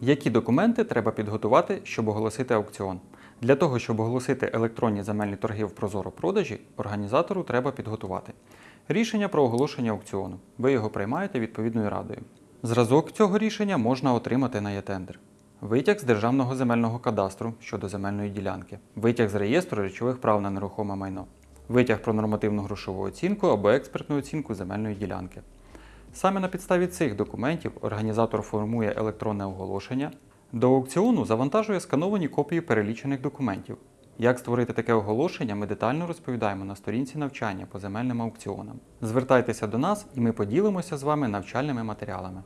Які документи треба підготувати, щоб оголосити аукціон? Для того, щоб оголосити електронні земельні торги в Прозоро продажі, організатору треба підготувати рішення про оголошення аукціону. Ви його приймаєте відповідною радою. Зразок цього рішення можна отримати на ЄТендер. Витяг з Державного земельного кадастру щодо земельної ділянки, витяг з реєстру речових прав на нерухоме майно, витяг про нормативну грошову оцінку або експертну оцінку земельної ділянки. Саме на підставі цих документів організатор формує електронне оголошення. До аукціону завантажує скановані копії перелічених документів. Як створити таке оголошення, ми детально розповідаємо на сторінці навчання по земельним аукціонам. Звертайтеся до нас і ми поділимося з вами навчальними матеріалами.